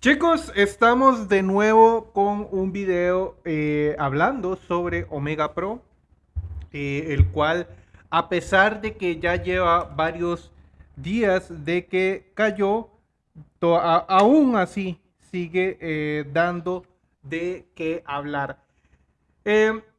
Chicos, estamos de nuevo con un video eh, hablando sobre Omega Pro, eh, el cual a pesar de que ya lleva varios días de que cayó, aún así sigue eh, dando de qué hablar.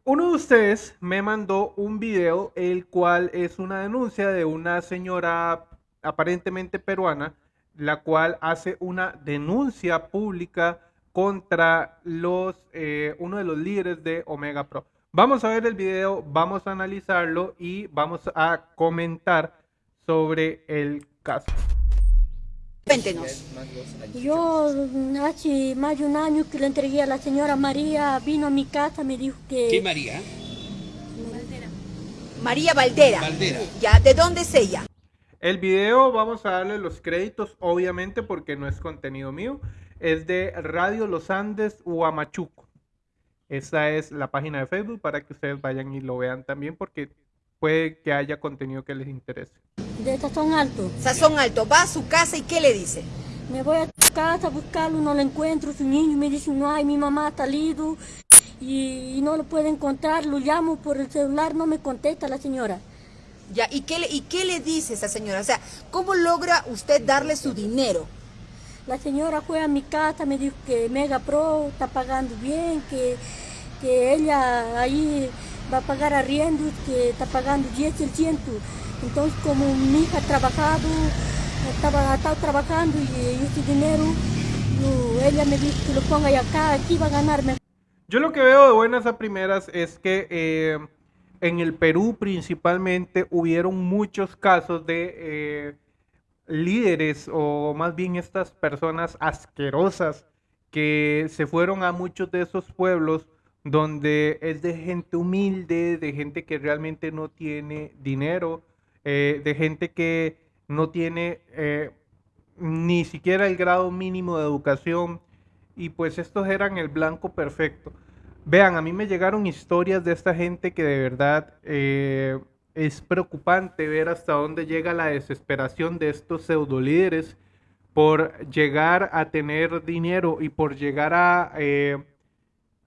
uno de ustedes me mandó un video, el cual es una denuncia de una señora aparentemente peruana, la cual hace una denuncia pública contra los, eh, uno de los líderes de Omega Pro. Vamos a ver el video, vamos a analizarlo y vamos a comentar sobre el caso. Cuéntenos. Yo hace más de un año que le entregué a la señora María, vino a mi casa, me dijo que... ¿Qué María? María Valdera. Valdera. Ya, ¿de dónde es ella? El video vamos a darle los créditos, obviamente, porque no es contenido mío. Es de Radio Los Andes Huamachuco. Esa es la página de Facebook para que ustedes vayan y lo vean también, porque puede que haya contenido que les interese. De Sazón Alto. Sazón Alto, va a su casa y ¿qué le dice? Me voy a su casa a buscarlo, no lo encuentro, su niño me dice, no hay, mi mamá ha salido y no lo puede encontrar, lo llamo por el celular, no me contesta la señora. Ya, ¿y qué, ¿y qué le dice esa señora? O sea, ¿cómo logra usted darle su dinero? La señora fue a mi casa, me dijo que Mega Pro está pagando bien, que, que ella ahí va a pagar arriendo, que está pagando 10%. Entonces, como mi hija ha trabajado, estaba, estado trabajando y, ese dinero, ella me dijo que lo ponga acá, aquí va a ganarme. Yo lo que veo de buenas a primeras es que... Eh en el Perú principalmente hubieron muchos casos de eh, líderes o más bien estas personas asquerosas que se fueron a muchos de esos pueblos donde es de gente humilde, de gente que realmente no tiene dinero, eh, de gente que no tiene eh, ni siquiera el grado mínimo de educación y pues estos eran el blanco perfecto. Vean, a mí me llegaron historias de esta gente que de verdad eh, es preocupante ver hasta dónde llega la desesperación de estos pseudo líderes por llegar a tener dinero y por llegar a, eh,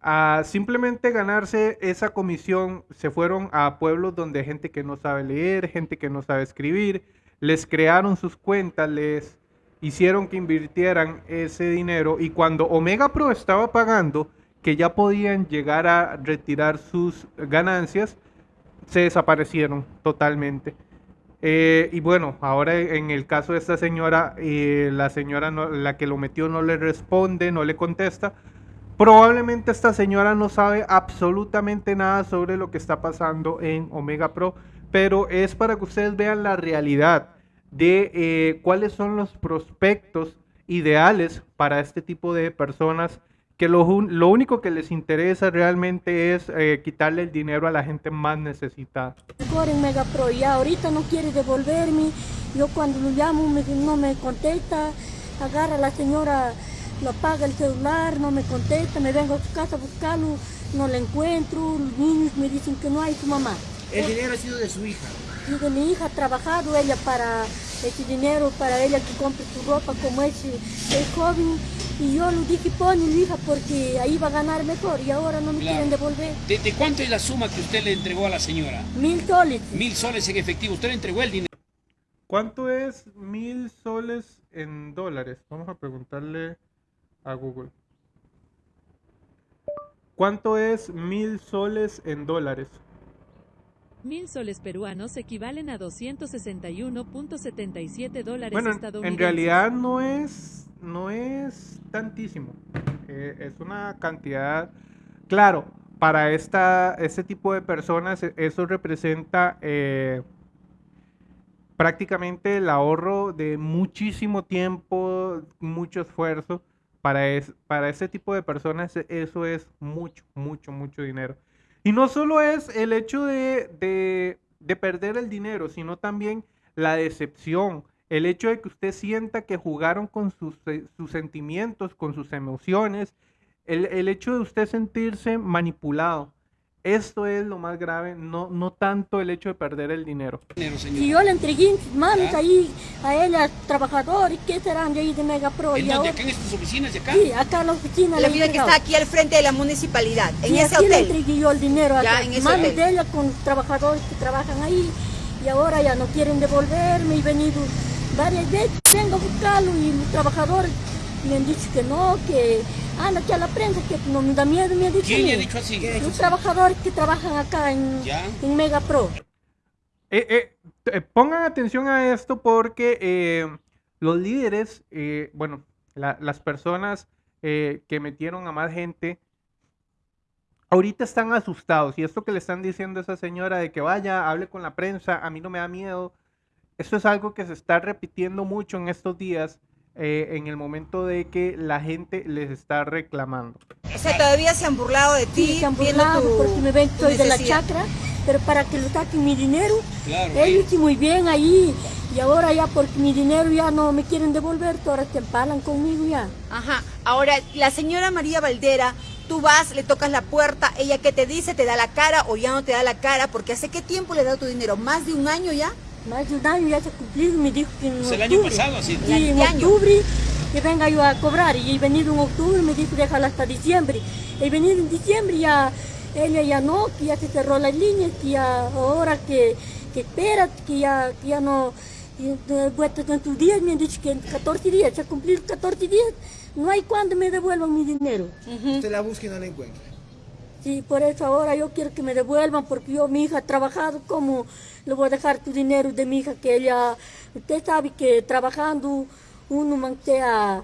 a simplemente ganarse esa comisión. Se fueron a pueblos donde gente que no sabe leer, gente que no sabe escribir, les crearon sus cuentas, les hicieron que invirtieran ese dinero y cuando Omega Pro estaba pagando, que ya podían llegar a retirar sus ganancias, se desaparecieron totalmente. Eh, y bueno, ahora en el caso de esta señora, eh, la señora la que lo metió no le responde, no le contesta. Probablemente esta señora no sabe absolutamente nada sobre lo que está pasando en Omega Pro, pero es para que ustedes vean la realidad de eh, cuáles son los prospectos ideales para este tipo de personas que lo, único que les interesa realmente es eh, quitarle el dinero a la gente más necesitada. en Mega Pro ya ahorita no quiere devolverme, yo cuando lo llamo no me contesta, agarra a la señora, lo apaga el celular, no me contesta, me vengo a su casa a buscarlo, no lo encuentro, los niños me dicen que no hay su mamá. ¿El dinero ha sido de su hija? De mi hija ha trabajado ella para ese dinero, para ella que compre su ropa como ese, es joven y yo le dije, pon mi hija porque ahí va a ganar mejor y ahora no me quieren devolver. ¿De, cuánto es la suma que usted le entregó a la señora? Mil soles. Mil soles en efectivo. Usted le entregó el dinero. ¿Cuánto es mil soles en dólares? Vamos a preguntarle a Google. ¿Cuánto es mil soles en dólares? Mil soles peruanos equivalen a 261.77 dólares bueno, En realidad no es, no es tantísimo. Eh, es una cantidad. Claro, para esta, este tipo de personas, e, eso representa eh, prácticamente el ahorro de muchísimo tiempo, mucho esfuerzo. Para, es, para este tipo de personas, eso es mucho, mucho, mucho dinero. Y no solo es el hecho de, perder el dinero, sino también la decepción, el hecho de que usted sienta que jugaron con sus, eh, sentimientos, con sus emociones, el, hecho de usted sentirse manipulado. Esto es lo más grave, no, no tanto el hecho de perder el dinero. señora. yo le entregué en sus manos ¿Ya? ahí a él, a trabajadores, que serán de ahí de Mega Pro. ¿En y dónde? ahora, ¿Acá en estas oficinas de acá? sí, acá en la oficina. La le que está aquí al frente de la municipalidad, en Y ese aquí le hotel. entregué yo el dinero a las manos de ella con trabajadores que trabajan ahí y ahora ya no quieren devolverme y he venido varias veces, vengo a buscarlo y los trabajadores me han dicho que no, que anda aquí a la prensa, que no me da miedo, me ha dicho. ¿Quién le ha dicho así? Los trabajadores que trabajan acá en, Ya. en Mega Pro. Eh, eh, eh, pongan atención a esto porque eh, los líderes, eh, bueno, la- las personas eh, que metieron a más gente, ahorita están asustados. Y esto que le están diciendo a esa señora de que vaya, hable con la prensa, a mí no me da miedo. Esto es algo que se está repitiendo mucho en estos días, eh, en el momento de que la gente les está reclamando. O sea, todavía se han burlado de ti, Sí, se han burlado tu- porque me ven soy de la chacra, pero para que lo saquen mi dinero, Claro. ellos sí muy bien ahí. Y ahora ya porque mi dinero ya no me quieren devolver, ahora se empalan conmigo ya. Ajá. Ahora, la señora María Valdera, tú vas, le tocas la puerta, ella qué te dice, te da la cara o ya no te da la cara, porque hace qué tiempo le da tu dinero, más de un año ya. Más de un año ya se ha cumplido, me dijo que en Es el octubre. año pasado, así. Sí, en octubre que venga yo a cobrar. Y he venido en octubre, me dijo déjala hasta diciembre. He venido en diciembre ya, ella ya no, que ya se cerró las líneas, que ya ahora que, que espera, que ya, que ya no, vuelta en tus días, me han dicho que en 14 días, se ha cumplido 14 días, no hay cuando me devuelvan mi dinero. Usted la busca y no la encuentra. Sí, por eso ahora yo quiero que me devuelvan, porque yo, mi hija, ha trabajado, ¿cómo le voy a dejar tu dinero de mi hija? Que ella, usted sabe que trabajando uno mantea,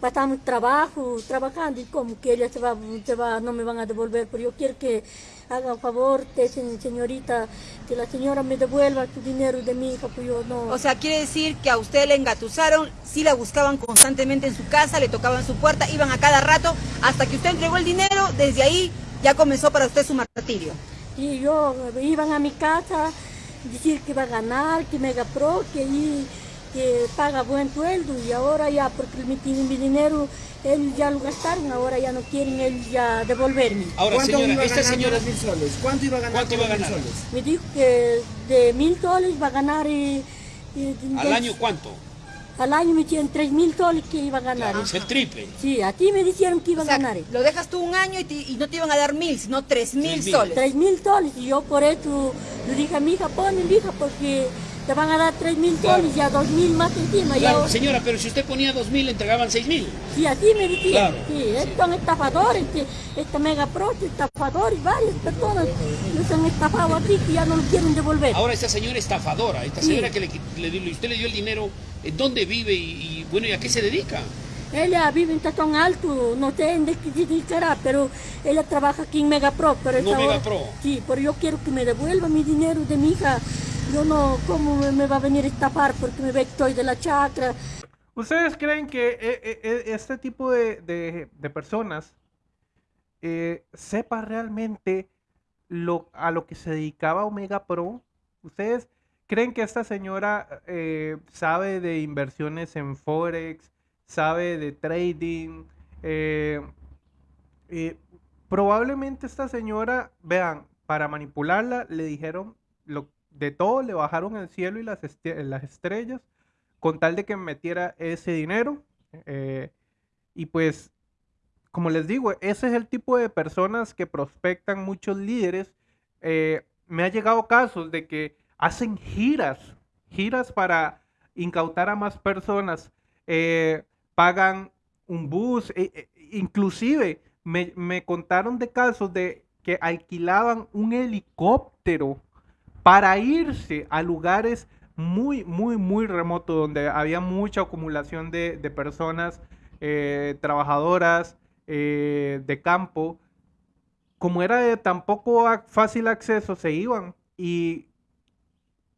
pasamos trabajo, trabajando, y como que ella se va, se va, no me van a devolver, pero yo quiero que haga un favor, te, se- señorita, que la señora me devuelva tu dinero de mi hija, pues yo no... O sea, quiere decir que a usted le engatusaron, sí la buscaban constantemente en su casa, le tocaban su puerta, iban a cada rato, hasta que usted entregó el dinero, desde ahí ya comenzó para usted su martirio. Y yo iban a mi casa decir que va a ganar, que Mega Pro, que, ahí, que paga buen sueldo y ahora ya, porque mi, mi dinero ellos ya lo gastaron, ahora ya no quieren ellos ya devolverme. Ahora, ¿Cuánto señora, iba esta ganando señora... mil soles? ¿Cuánto iba a ganar ¿Cuánto iba a los mil ganar? soles? Me dijo que de mil soles va a ganar y, y- ¿Al año cuánto? Al año me dijeron tres mil soles que iba a ganar. Claro, es el triple. Sí, a ti me dijeron que iba O a sea, ganar. lo dejas tú un año y, te- y no te iban a dar mil, sino tres mil Tres mil. soles. Tres mil soles y yo por eso le dije a mi hija, ponme mi hija porque te van a dar tres mil Claro. soles y a dos mil más encima. Claro, ahora- señora, pero si usted ponía dos mil, le entregaban seis mil. Sí, así me decían. Claro, Sí, estos son estafadores, que esta mega pro, este estafador y varias personas los han estafado aquí que ya no lo quieren devolver. Ahora esta señora estafadora, esta Sí. señora que le, le dio- usted le dio el dinero, ¿en dónde vive y, y, bueno, y a qué se dedica? Ella vive en Tazón Alto, no sé en qué se dedicará, pero ella trabaja aquí en Mega Pro. Pero No esa Mega hora- Pro. Sí, pero yo quiero que me devuelva mi dinero de mi hija. Yo no, ¿cómo me, me va a venir a estafar? Porque me ve que estoy de la chacra. ¿Ustedes creen que eh, eh, eh, este tipo de, de- de personas eh, sepa realmente lo, a lo que se dedicaba Omega Pro? ¿Ustedes creen que esta señora eh, sabe de inversiones en Forex, sabe de trading? Eh, eh, probablemente esta señora, vean, para manipularla le dijeron de todo, le bajaron el cielo y las, las estrellas con tal de que metiera ese dinero. eh, y pues, como les digo, ese es el tipo de personas que prospectan muchos líderes. Eh, me ha llegado casos de que hacen giras, giras para incautar a más personas, eh, pagan un bus, e- e- inclusive me, me contaron de casos de que alquilaban un helicóptero para irse a lugares muy, muy, muy remotos donde había mucha acumulación de, de personas eh, trabajadoras eh, de campo. Como era de tan poco fácil acceso, se iban y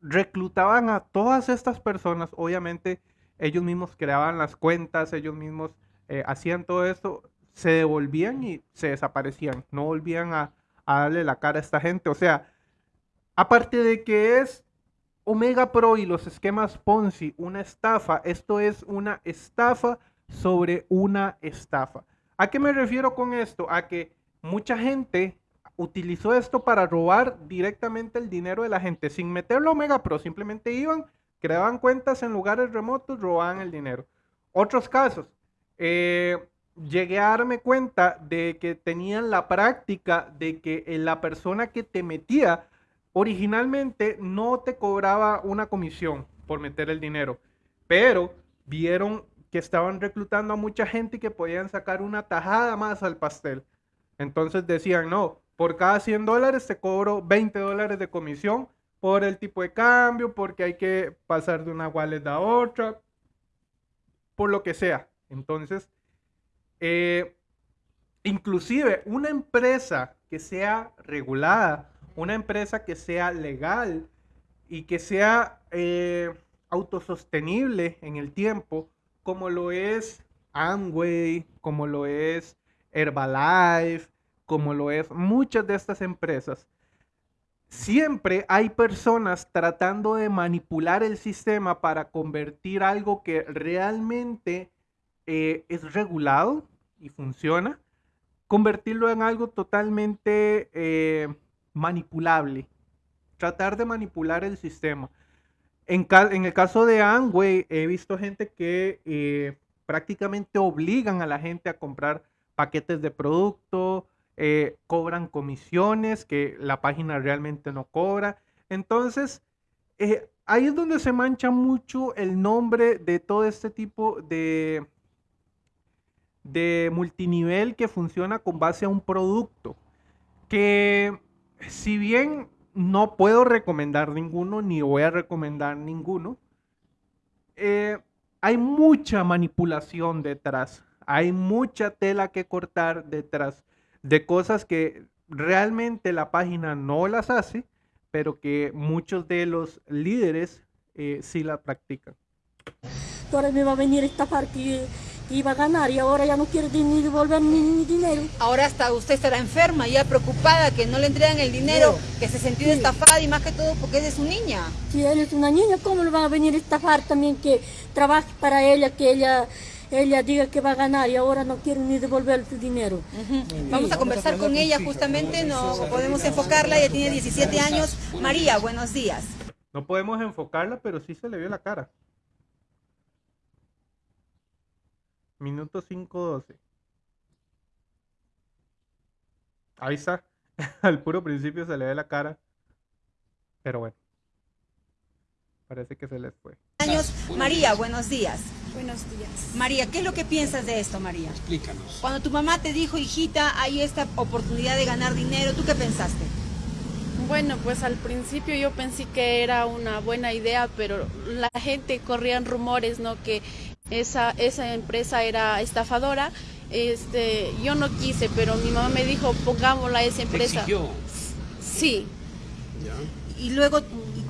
reclutaban a todas estas personas. Obviamente, ellos mismos creaban las cuentas, ellos mismos eh, hacían todo esto, se devolvían y se desaparecían. No volvían a, a darle la cara a esta gente. O sea, aparte de que es Omega Pro y los esquemas Ponzi una estafa, esto es una estafa sobre una estafa. ¿A qué me refiero con esto? A que mucha gente utilizó esto para robar directamente el dinero de la gente sin meterlo a Omega Pro. Simplemente iban, creaban cuentas en lugares remotos, robaban el dinero. Otros casos, eh, llegué a darme cuenta de que tenían la práctica de que eh, la persona que te metía originalmente no te cobraba una comisión por meter el dinero, pero vieron que estaban reclutando a mucha gente y que podían sacar una tajada más al pastel. Entonces decían, no, por cada 100 dólares te cobro 20 dólares de comisión por el tipo de cambio, porque hay que pasar de una wallet a otra, por lo que sea. Entonces, eh, inclusive una empresa que sea regulada, una empresa que sea legal y que sea eh, autosostenible en el tiempo, como lo es Amway, como lo es Herbalife, como lo es muchas de estas empresas, siempre hay personas tratando de manipular el sistema para convertir algo que realmente eh, es regulado y funciona, convertirlo en algo totalmente eh, manipulable. Tratar de manipular el sistema. En, el caso de Amway, he visto gente que eh, prácticamente obligan a la gente a comprar paquetes de producto, cobran comisiones que la página realmente no cobra. Entonces, ahí es donde se mancha mucho el nombre de todo este tipo de, de multinivel que funciona con base a un producto. Que si bien no puedo recomendar ninguno, ni voy a recomendar ninguno, eh, hay mucha manipulación detrás. Hay mucha tela que cortar detrás de cosas que realmente la página no las hace, pero que muchos de los líderes eh, sí la practican. Ahora me va a venir esta parte iba a ganar y ahora ya no quiere ni devolver ni, dinero. Ahora hasta usted estará enferma, ya preocupada que no le entregan el dinero, que se sintió estafada y más que todo porque es de su niña. Si él es una niña, ¿cómo le van a venir a estafar también que trabaje para ella, que ella ella diga que va a ganar y ahora no quiere ni devolver su dinero. Vamos a conversar con ella justamente, no podemos enfocarla, ella tiene 17 años. María, buenos días. No podemos enfocarla, pero sí se le vio la cara. Minuto 5.12. Ahí está. Al puro principio se le ve la cara. Pero bueno. Parece que se les fue. Años. María, buenos días. Buenos días. María, ¿qué es lo que piensas de esto, María? Explícanos. Cuando tu mamá te dijo, hijita, hay esta oportunidad de ganar dinero, ¿tú qué pensaste? Bueno, pues al principio yo pensé que era una buena idea, pero la gente corrían rumores, ¿no? Que esa, esa empresa era estafadora. Este, yo no quise, pero mi mamá me dijo, pongámosla a esa empresa. Sí. ¿Y luego,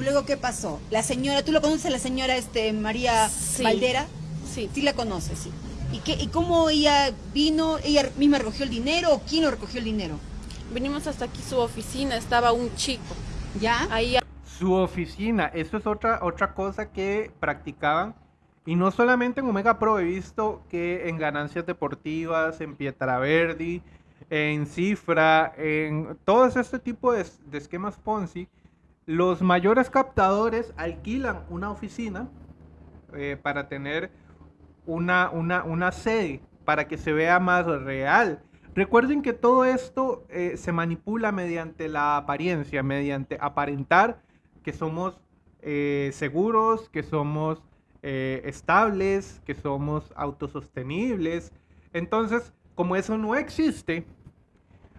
luego qué pasó? La señora, ¿tú lo conoces la señora este, María Valdera? Sí. Sí la conoces, sí. ¿Y, qué, ¿Y cómo ella vino? ¿Ella misma recogió el dinero o quién lo recogió el dinero? Venimos hasta aquí su oficina, estaba un chico. ¿Ya? Ahí. Su oficina, eso es otra, otra cosa que practicaban y no solamente en Omega Pro, he visto que en ganancias deportivas, en Pietraverdi, en Cifra, en todo este tipo de, esquemas Ponzi, los mayores captadores alquilan una oficina eh, para tener una, una, sede, para que se vea más real. Recuerden que todo esto eh, se manipula mediante la apariencia, mediante aparentar que somos eh, seguros, que somos estables, que somos autosostenibles. Entonces, como eso no existe,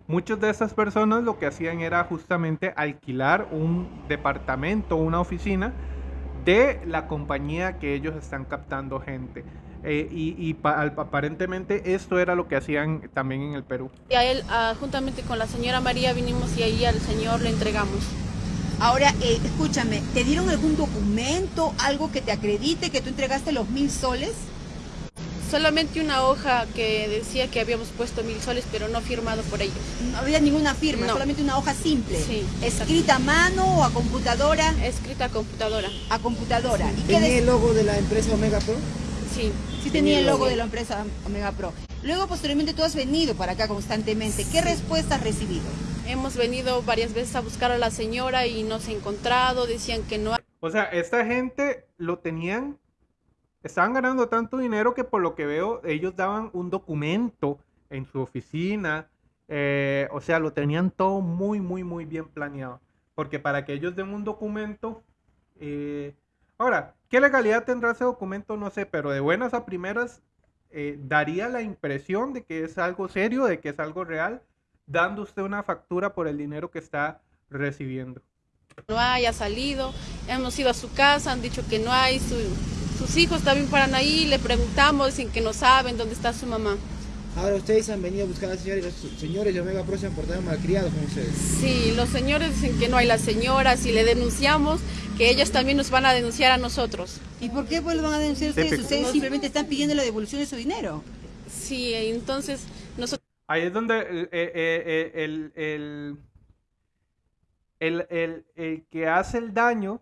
muchas de esas personas lo que hacían era justamente alquilar un departamento, una oficina de la compañía que ellos están captando gente. Eh, y, aparentemente esto era lo que hacían también en el Perú. Y a él, ah, juntamente con la señora María, vinimos y ahí al señor le entregamos. Ahora, eh, escúchame, ¿te dieron algún documento, algo que te acredite que tú entregaste los mil soles? Solamente una hoja que decía que habíamos puesto mil soles, pero no firmado por ellos. No había ninguna firma, solamente una hoja simple. Sí. ¿Escrita a mano o a computadora? Escrita a computadora. A computadora. ¿Y ¿Tenía el logo de la empresa Omega Pro? Sí. Sí tenía el logo de la empresa Omega Pro. Luego, posteriormente, tú has venido para acá constantemente. ¿Qué respuesta has recibido? Hemos venido varias veces a buscar a la señora y no se ha encontrado, decían que no O sea, esta gente lo tenían, estaban ganando tanto dinero que por lo que veo ellos daban un documento en su oficina, eh, o sea, lo tenían todo muy, muy, muy bien planeado. Porque para que ellos den un documento, eh, ahora, ¿qué legalidad tendrá ese documento? No sé, pero de buenas a primeras eh, daría la impresión de que es algo serio, de que es algo real, dando usted una factura por el dinero que está recibiendo. no haya salido. Hemos ido a su casa, han dicho que no hay, su- sus hijos también paran ahí, le preguntamos, dicen que no saben dónde está su mamá. Ahora ustedes han venido a buscar a la señora y los señores de Omega Pro se han portado malcriados con ustedes. Sí, los señores dicen que no hay la señora, si le denunciamos, que ellos también nos van a denunciar a nosotros. ¿Y por qué pues lo van a denunciar ustedes? Típico. Ustedes simplemente están pidiendo la devolución de su dinero. Sí, entonces nosotros Ahí es donde eh, eh, el, el, el- el- el que hace el daño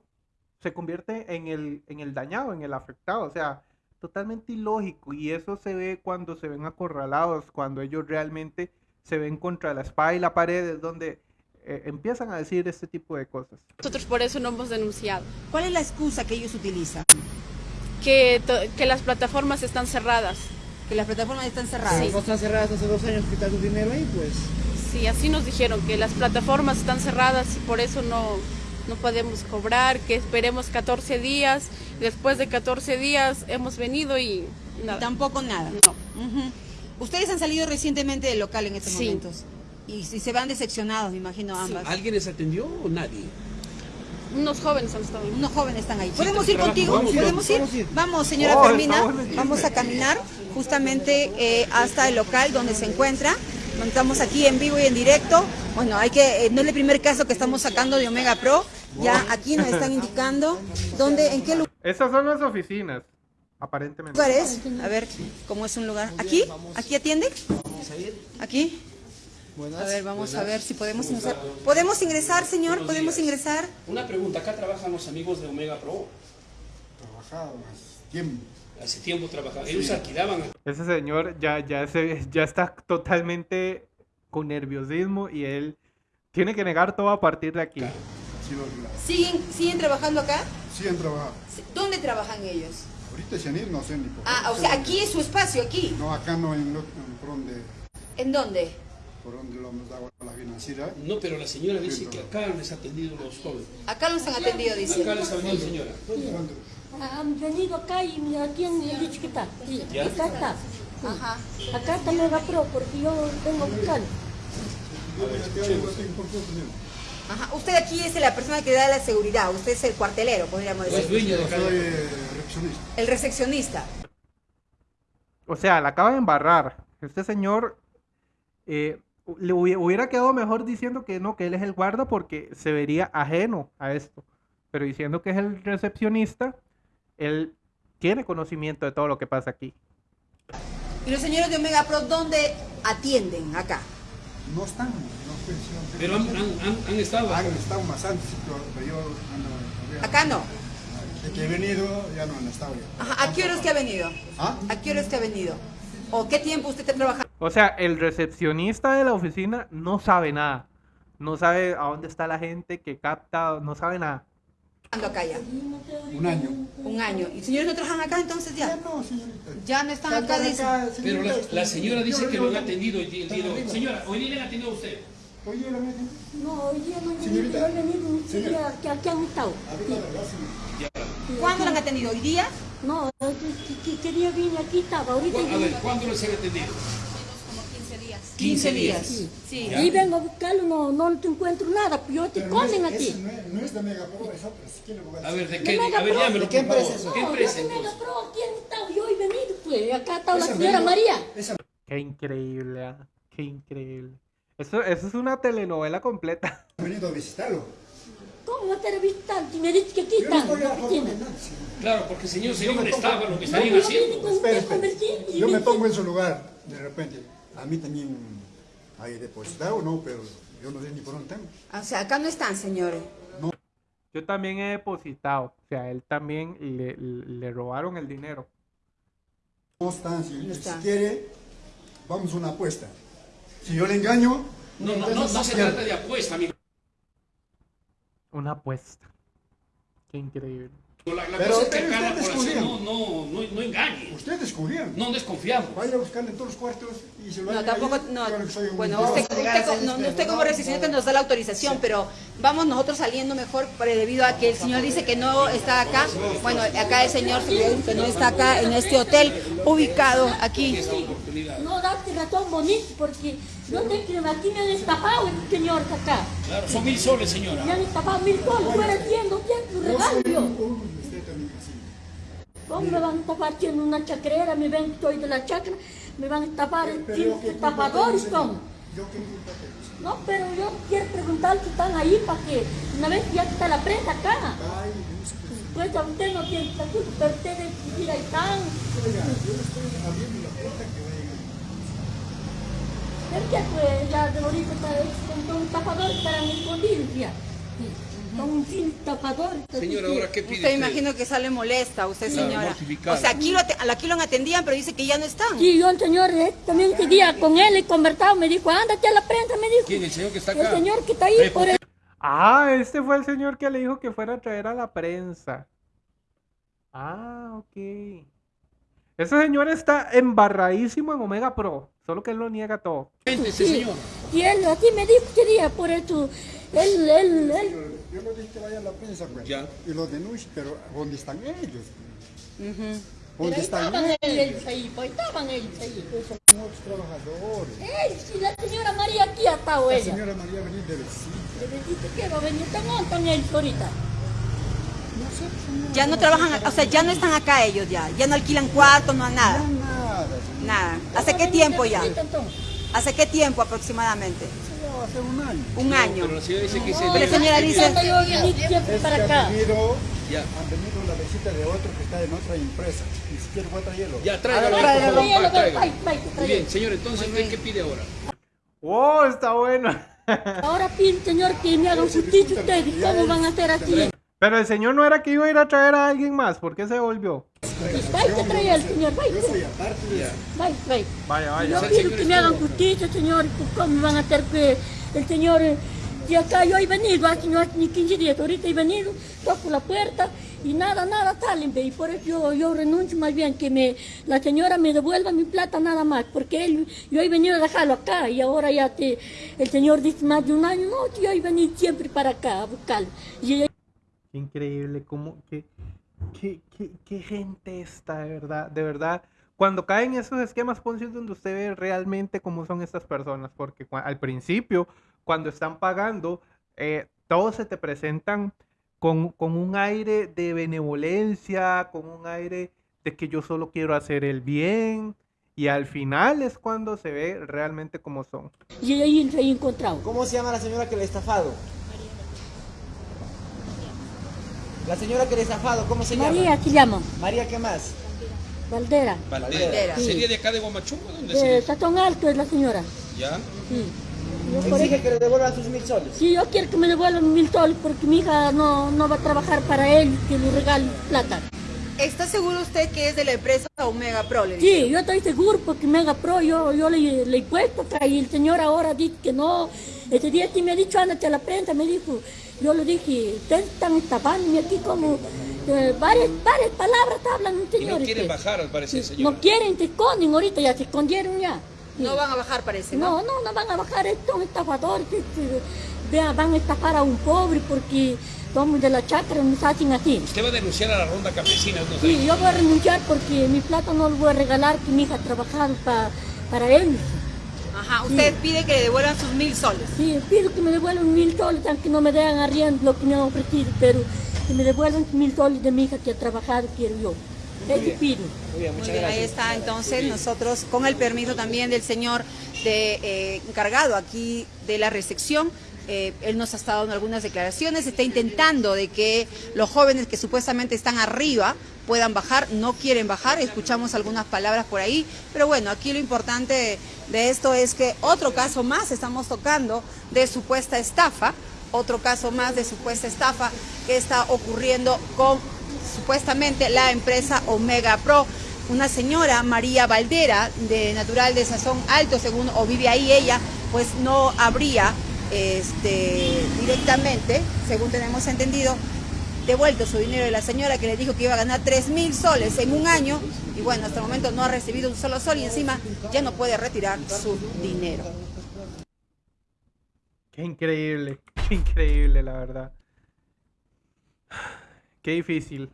se convierte en el, en el dañado, en el afectado. O sea, totalmente ilógico. Y eso se ve cuando se ven acorralados, cuando ellos realmente se ven contra la espada y la pared, es donde eh, empiezan a decir este tipo de cosas. nosotros por eso no hemos denunciado. ¿Cuál es la excusa que ellos utilizan? Que, que las plataformas están cerradas. Que las plataformas están cerradas. no están cerradas hace dos años que está tu dinero ahí, pues. Sí, así nos dijeron, que las plataformas están cerradas y por eso no, no podemos cobrar, que esperemos 14 días. Después de 14 días hemos venido y nada. Tampoco nada. No. Ustedes han salido recientemente del local en estos Sí. momentos. Y si se van decepcionados, me imagino ambas. ¿Alguien les atendió o nadie? Unos jóvenes han estado ahí. Unos jóvenes están ahí. ¿Podemos ir trabajo, contigo? vamos, ¿Podemos ir? vamos a ir. Vamos, señora Oh, Fermina. Vamos a caminar justamente eh, hasta el local donde se encuentra. Estamos aquí en vivo y en directo. Bueno, hay que, eh, no es el primer caso que estamos sacando de Omega Pro. Ya aquí nos están indicando dónde, en qué lugar Estas son las oficinas, aparentemente. es. A ver cómo es un lugar. ¿Aquí? ¿Aquí atiende? ¿Aquí? A ver, vamos a ver si podemos ingresar. ¿Podemos ingresar, señor? ¿Podemos ingresar? Una pregunta, acá trabajan los amigos de Omega Pro. trabajaba más tiempo. Hace tiempo trabajaban. Ellos alquilaban. Ese señor ya, ya, se, ya está totalmente con nerviosismo y él tiene que negar todo a partir de aquí. Sí, la- ¿Siguen, ¿Siguen trabajando acá? sí han trabajado. ¿Dónde trabajan ellos? Ahorita se han ido, no sé ni por Ah, o sea, aquí es su espacio, aquí. No, acá no, en, lo- en por donde, ¿En dónde? por donde lo hemos dado a la financiera. No, pero la señora dice que acá les ha atendido los jóvenes. Acá los han atendido, dice. Acá les ha venido señora. Han venido acá y me aquí han dicho que está. Sí, acá está. Ajá. Acá está Mega Pro porque yo vengo a buscarlo. Ajá. Usted aquí es la persona que da la seguridad. Usted es el cuartelero, podríamos O es decir. dueño de recepcionista. El recepcionista. O sea, la acaba de embarrar. Este señor eh, le hubi- hubiera quedado mejor diciendo que no, que él es el guarda porque se vería ajeno a esto. Pero diciendo que es el recepcionista, él tiene conocimiento de todo lo que pasa aquí. ¿Y los señores de Omega Pro dónde atienden acá? No están, no sé si han- Pero han, han, han, han estado. Han estado más antes, pero, pero yo ando- Acá no. De que he venido, ya no han estado ya. Ajá. ¿A qué horas que ha venido? ¿Ah? ¿A qué horas que ha venido? ¿O qué tiempo usted está trabajando O sea, el recepcionista de la oficina no sabe nada. No sabe a dónde está la gente que capta, no sabe nada. Acá ya? Un año. Un año. ¿Y señores no trabajan acá entonces ya? No, señorita. Ya no están acá, dice. Pero la, la señora dice que lo han atendido el día día de hoy. Señora, hoy día le han atendido a usted. Oye, la meten. No, hoy día no Señorita. siquiera Señora. que aquí han estado. ¿Cuándo lo han atendido? ¿Hoy día? No, ¿qué, qué- qué día vine aquí estaba? Ahorita A ver, ¿cuándo les han atendido? 15 días. Sí. Y vengo a buscarlo, no, no te encuentro nada, pues yo te Pero no es- a ti. No es, no es de Mega Pro, es otro. Si quiere, voy a A ver, ¿de qué? A ver, llámelo, ¿De qué empresa es eso? ¿Qué No, empresa yo de Mega entonces? Pro, aquí han estado, yo he venido, pues, acá está la señora María. Esa Qué increíble, ah, qué increíble. Eso, eso es una telenovela completa. ha venido a visitarlo. ¿Cómo va a estar visitando? Si me dices que aquí a la oficina. señor. Claro, porque señor me estaba lo que estarían haciendo. Yo me me- pongo en su lugar, de repente. A mí también hay depositado, ¿no? Pero yo no sé ni por dónde tengo. O sea, acá no están, señores. Yo también he depositado. O sea, él también le, le robaron el dinero. No están, si, No si quiere, vamos a una apuesta. Si yo le engaño, No, no, no, no se trata de apuesta, amigo. Una apuesta. Qué increíble. La, la Pero- cosa ustedes población no, descubrieron. no, no, no engañe. Ustedes descubrieron. No desconfiamos. Vaya a buscarle en todos los cuartos y se lo No, tampoco, ahí, no, bueno, usted, usted co- no, no, usted como recepcionista nos da la autorización, pero vamos nosotros saliendo mejor pero debido a que el señor dice que no está acá. Bueno, acá el señor que no está acá en este hotel ubicado aquí. No date razón bonito porque yo te creo, aquí me han estafado el señor acá. Claro, son mil soles, señora. Me han estafado mil soles, fuera haciendo bien tu regalo. ¿Cómo me van a estafar siendo una chacrera? Me ven que estoy de la chacra, me van a qué culpa estafadores, tengo, ¿cómo? qué. No, pero yo quiero preguntar si están ahí para que una vez que ya está la prensa acá, pues a usted no tiene esta culpa, pero ustedes mira, ahí están. Oiga, yo le estoy abriendo la puerta que vayan ahí. Es que pues ya de ahorita está- son estafadores estarán escondidos ya. Son un fin. Señora, ahora, ¿qué pide Usted imagino que sale molesta, usted señora. O sea, aquí lo, aquí lo atendían, pero dice que ya no están. Sí, yo el señor eh, también ese día con él he conversado, me dijo, ándate a la prensa, me dijo. ¿Quién? ¿El señor que está El acá? señor que está ahí, por el... Ah, este fue el señor que le dijo que fuera a traer a la prensa. Ah, ok. Ese señor está embarradísimo en Omega Pro, solo que él lo niega todo. Gente, ese Sí, señor. y él así me dijo ese día, por eso, él, él, él, Yo le dije que vaya a la prensa, pues. Ya. Y lo denuncie, pero ¿dónde están ellos? pero ¿Dónde ahí están estaban ellos? ellos ahí, pues estaban ellos ahí. Son otros trabajadores. Ey, si la señora María aquí ha estado La señora María venir de vecina. Le dijiste que va a venir, ¿dónde están ellos ahorita? Ya no trabajan, o sea, ya no están acá ellos ya. Ya no alquilan cuartos, no nada. No, nada, señora. Nada. ¿Hace qué tiempo ya? ¿Hace qué tiempo aproximadamente? Hace un año. Un año. Pero la señora dice que ese Pero la señora dice, Yo para acá. Ya. han venido la visita de otro que está en otra empresa. Ni siquiera voy a traerlo. Ya, tráigalo, Tráigalo, por favor. tráigalo, tráigalo. vai, Muy tráigalo. bien, señor, entonces, ¿qué, qué pide ahora? ¡Oh, está bueno! Ahora pide, señor, que me hagan justicia ustedes. ¿Cómo van a hacer así? Pero el señor no era que iba a ir a traer a alguien más, ¿por qué se volvió? Que señor, aparte de vai, vai. Vaya, Yo vaya. quiero que me hagan justicia, señor. ¿Cómo van a hacer que el señor... eh, Y acá yo he venido, hace no hace ni 15 días, ahorita he venido, toco la puerta y nada, nada salen, y por eso yo, yo renuncio más bien, que me, la señora me devuelva mi plata nada más, porque él, yo he venido a dejarlo acá y ahora ya te, el señor dice más de un año, no, yo he venido siempre para acá a buscarlo. Y ella- increíble, cómo, qué, qué, qué, qué gente está, de verdad, de verdad. Cuando caen esos esquemas Ponzi es donde usted ve realmente cómo son estas personas, porque al principio, cuando están pagando, eh, todos se te presentan con, con un aire de benevolencia, con un aire de que yo solo quiero hacer el bien, y al final es cuando se ve realmente cómo son. y ahí se he encontrado. ¿Cómo se llama la señora que le ha estafado? La señora que le ha estafado, ¿cómo se llama? María se llama, María, ¿qué más? Valdera, Valdera. Sí. ¿Sería de acá de Guamachungo? ¿Dónde de Alto es la señora. Ya. Sí. Yo por Exige que le devuelvan sus mil soles. Sí, yo quiero que me devuelvan mil soles porque mi hija no, no va a trabajar para él, que le regale plata. ¿está seguro usted que es de la empresa Omega Pro? Le? Sí, yo estoy seguro porque Mega Pro yo, yo le, le he puesto acá y el señor ahora dice que no. Ese día sí me ha dicho, ándate a la prensa, me dijo. Yo le dije, ustedes están estafándome aquí como eh, varias, varias palabras hablan Y señor. no quieren bajar, al parecer, señora. No quieren, se esconden ahorita, ya se escondieron ya. No van a bajar, parece, ¿no? No, no, no van a bajar, estos estafadores, este, vean, van a estafar a un pobre porque somos de la chacra, nos hacen así. Usted va a denunciar a la ronda campesina. ¿no? Sí, yo voy a renunciar porque mi plata no lo voy a regalar, que mi hija ha trabajado pa- para él. Ajá, usted pide que le devuelvan sus mil soles. Sí, pido que me devuelvan mil soles, aunque no me den arriendo lo que me han ofrecido, pero que me devuelvan mil soles de mi hija que ha trabajado, quiero yo. Eso pido. Muy bien, Muy bien, ahí está entonces nosotros con el permiso también del señor de, eh, encargado aquí de la recepción. eh, él nos ha estado dando algunas declaraciones, está intentando de que los jóvenes que supuestamente están arriba puedan bajar, no quieren bajar, escuchamos algunas palabras por ahí, pero bueno, aquí lo importante de esto es que otro caso más estamos tocando de supuesta estafa, otro caso más de supuesta estafa que está ocurriendo con supuestamente la empresa Omega Pro. una señora, María Valdera, de natural de Sazón Alto, según, o vive ahí ella, pues no habría este, directamente, según tenemos entendido, devuelto su dinero de la señora que le dijo que iba a ganar 3 mil soles en un año y bueno, hasta el momento no ha recibido un solo sol y encima ya no puede retirar su dinero. Qué increíble, increíble, la verdad. Qué difícil.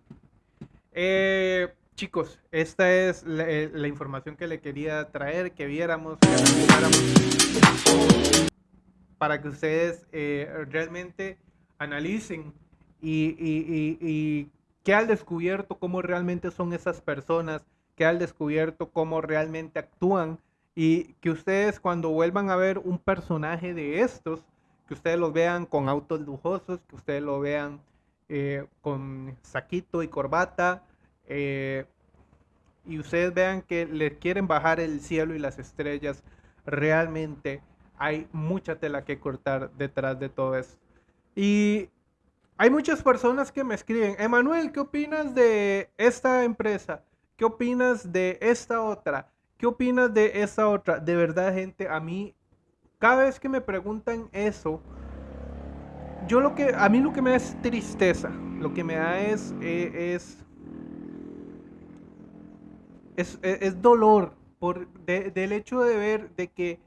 Eh, chicos, esta es la, eh, la, información que le quería traer, que viéramos, que para que ustedes eh, realmente analicen y, y, y, y que al descubierto cómo realmente son esas personas, que al descubierto cómo realmente actúan y que ustedes cuando vuelvan a ver un personaje de estos, que ustedes los vean con autos lujosos, que ustedes lo vean eh, con saquito y corbata, eh, y ustedes vean que le quieren bajar el cielo y las estrellas, realmente hay mucha tela que cortar detrás de todo eso. Y hay muchas personas que me escriben, Emanuel, ¿qué opinas de esta empresa? ¿Qué opinas de esta otra? ¿Qué opinas de esta otra? De verdad, gente, a mí, cada vez que me preguntan eso, yo lo que, a mí lo que me da es tristeza, lo que me da es, eh, es, es, dolor por, de, del hecho de ver de que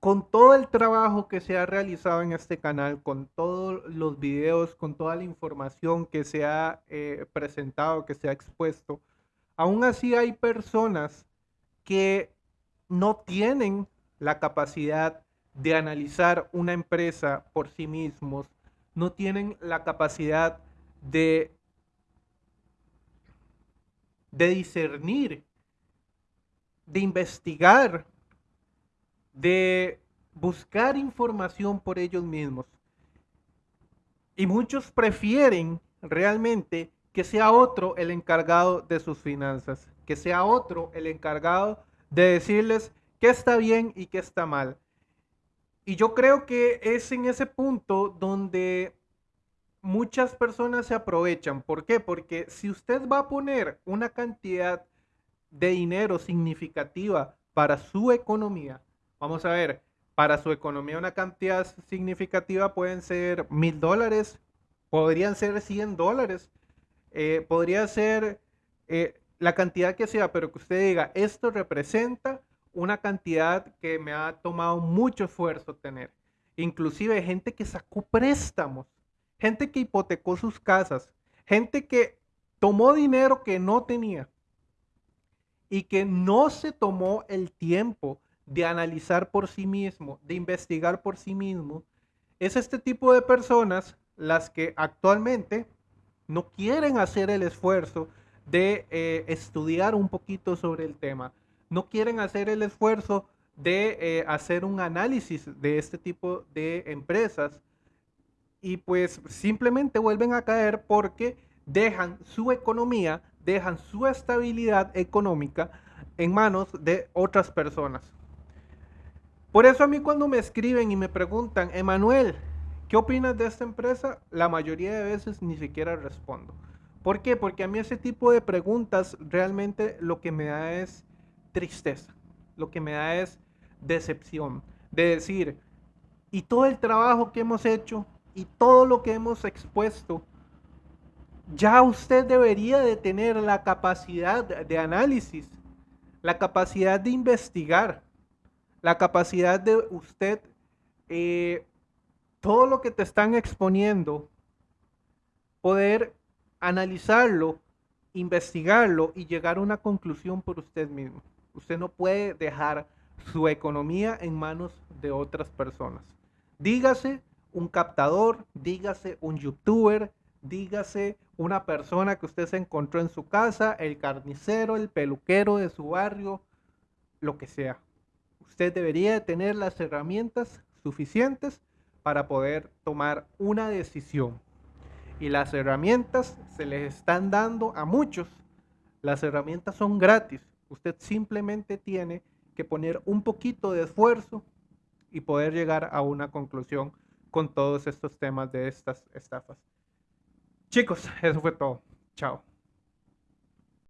con todo el trabajo que se ha realizado en este canal, con todos los videos, con toda la información que se ha eh, presentado, que se ha expuesto, aún así hay personas que no tienen la capacidad de analizar una empresa por sí mismos, no tienen la capacidad de, de discernir, de investigar de buscar información por ellos mismos. Y muchos prefieren realmente que sea otro el encargado de sus finanzas, que sea otro el encargado de decirles qué está bien y qué está mal. Y yo creo que es en ese punto donde muchas personas se aprovechan. ¿Por qué? Porque si usted va a poner una cantidad de dinero significativa para su economía, Vamos a ver, para su economía una cantidad significativa pueden ser mil dólares, podrían ser 100 dólares, eh, podría ser eh, la cantidad que sea, pero que usted diga, esto representa una cantidad que me ha tomado mucho esfuerzo tener. Inclusive gente que sacó préstamos, gente que hipotecó sus casas, gente que tomó dinero que no tenía y que no se tomó el tiempo de analizar por sí mismo, de investigar por sí mismo, es este tipo de personas las que actualmente no quieren hacer el esfuerzo de eh, estudiar un poquito sobre el tema, no quieren hacer el esfuerzo de eh, hacer un análisis de este tipo de empresas y pues simplemente vuelven a caer porque dejan su economía, dejan su estabilidad económica en manos de otras personas. Por eso a mí cuando me escriben y me preguntan, Emanuel, ¿qué opinas de esta empresa? La mayoría de veces ni siquiera respondo. ¿Por qué? Porque a mí ese tipo de preguntas realmente lo que me da es tristeza, lo que me da es decepción, de decir, y todo el trabajo que hemos hecho y todo lo que hemos expuesto, ya usted debería de tener la capacidad de análisis, la capacidad de investigar, la capacidad de usted, eh, todo lo que te están exponiendo, poder analizarlo, investigarlo y llegar a una conclusión por usted mismo. Usted no puede dejar su economía en manos de otras personas. Dígase un captador, dígase un youtuber, dígase una persona que usted se encontró en su casa, el carnicero, el peluquero de su barrio, lo que sea usted debería tener las herramientas suficientes para poder tomar una decisión. Y las herramientas se les están dando a muchos. Las herramientas son gratis. Usted simplemente tiene que poner un poquito de esfuerzo y poder llegar a una conclusión con todos estos temas de estas estafas. Chicos, eso fue todo. Chao.